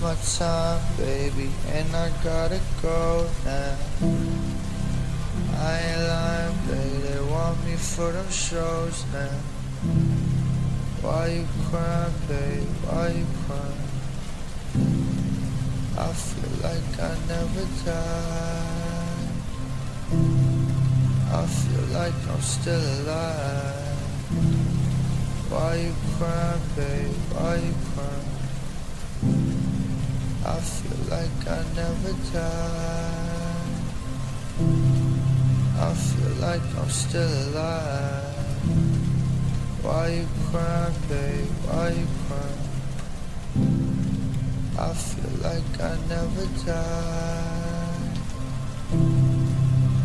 My time, baby, and I gotta go now. I ain't lying, baby, they want me for them shows now. Why you crying, babe? Why you crying? I feel like I never died. I feel like I'm still alive. Why you crying, babe? Why you crying? I feel like I never died. I feel like I'm still alive. Why you crying, babe? Why you crying? I feel like I never died.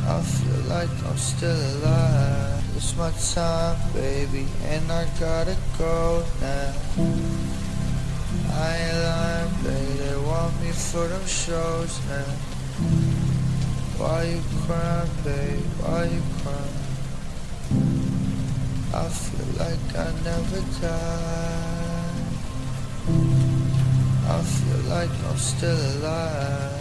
I feel like I'm still alive. It's my time, baby, and I gotta go now. For them shows now. Why you crying, babe? Why you crying? I feel like I never died. I feel like I'm still alive.